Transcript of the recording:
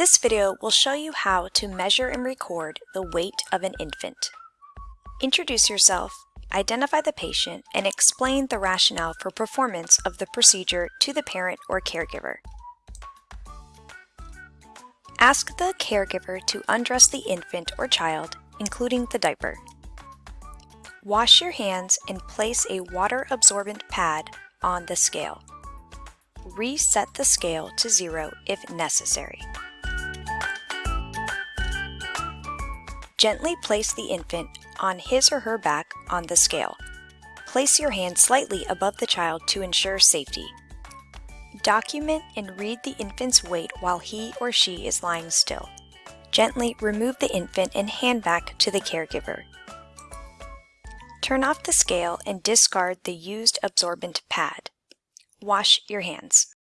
This video will show you how to measure and record the weight of an infant. Introduce yourself, identify the patient, and explain the rationale for performance of the procedure to the parent or caregiver. Ask the caregiver to undress the infant or child, including the diaper. Wash your hands and place a water-absorbent pad on the scale. Reset the scale to zero if necessary. Gently place the infant on his or her back on the scale. Place your hand slightly above the child to ensure safety. Document and read the infant's weight while he or she is lying still. Gently remove the infant and hand back to the caregiver. Turn off the scale and discard the used absorbent pad. Wash your hands.